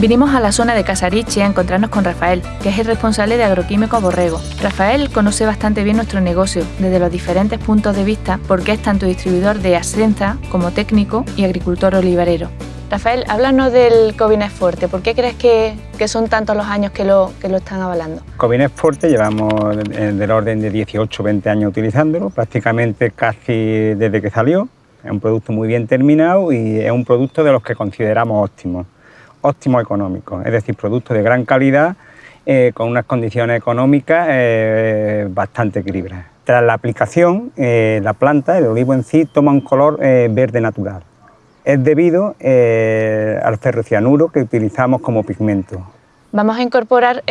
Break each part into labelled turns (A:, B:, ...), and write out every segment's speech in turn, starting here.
A: Vinimos a la zona de Casariche a encontrarnos con Rafael, que es el responsable de Agroquímico Borrego. Rafael conoce bastante bien nuestro negocio, desde los diferentes puntos de vista, porque es tanto distribuidor de Ascenza como técnico y agricultor olivarero. Rafael, háblanos del Covines Forte. ¿Por qué crees que, son tantos los años que lo, están avalando?
B: Covines Forte llevamos del orden de 18 20 años utilizándolo, prácticamente casi desde que salió. Es un producto muy bien terminado y es un producto de los que consideramos óptimos óptimo económico, es decir, productos de gran calidad eh, con unas condiciones económicas eh, bastante equilibradas. Tras la aplicación, eh, la planta, el olivo en sí, toma un color verde natural. Es debido al ferrocianuro que utilizamos como pigmento.
A: Vamos a incorporar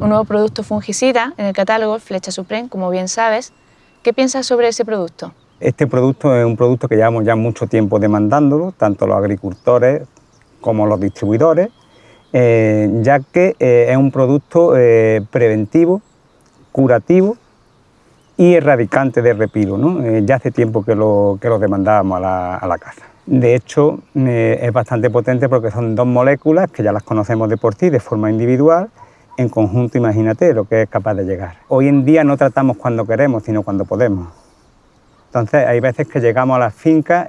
A: un nuevo producto fungicida en el catálogo, Flecha Supreme, como bien sabes. ¿Qué piensas sobre ese producto?
B: Este producto es un producto que llevamos ya mucho tiempo demandándolo, tanto los agricultores como los distribuidores, eh, ya que eh, es un producto eh, preventivo, curativo y erradicante de repilo. ya hace tiempo que lo, que lo demandábamos a la, a la caza. De hecho, es bastante potente porque son dos moléculas que ya las conocemos de por sí de forma individual, en conjunto imagínate lo que es capaz de llegar. Hoy en día no tratamos cuando queremos, sino cuando podemos. Entonces hay veces que llegamos a las fincas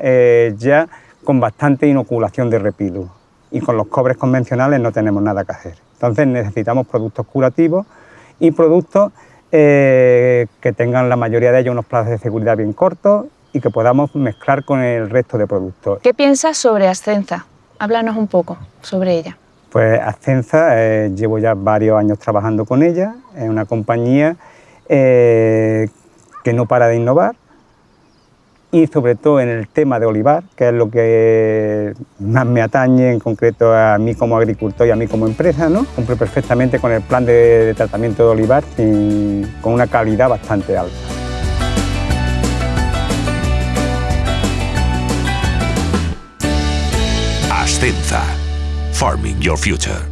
B: ya con bastante inoculación de repilo y con los cobres convencionales no tenemos nada que hacer. Entonces necesitamos productos curativos y productos eh, que tengan la mayoría de ellos unos plazos de seguridad bien cortos y que podamos mezclar con el resto de productos.
A: ¿Qué piensas sobre Ascenza? Háblanos un poco sobre ella.
B: Pues Ascenza, eh, llevo ya varios años trabajando con ella, es una compañía eh, que no para de innovar, y sobre todo en el tema de olivar, que es lo que más me atañe en concreto a mí como agricultor y a mí como empresa, ¿no? Cumple perfectamente con el plan de, tratamiento de olivar y con una calidad bastante alta.
C: Ascenza, Farming Your Future.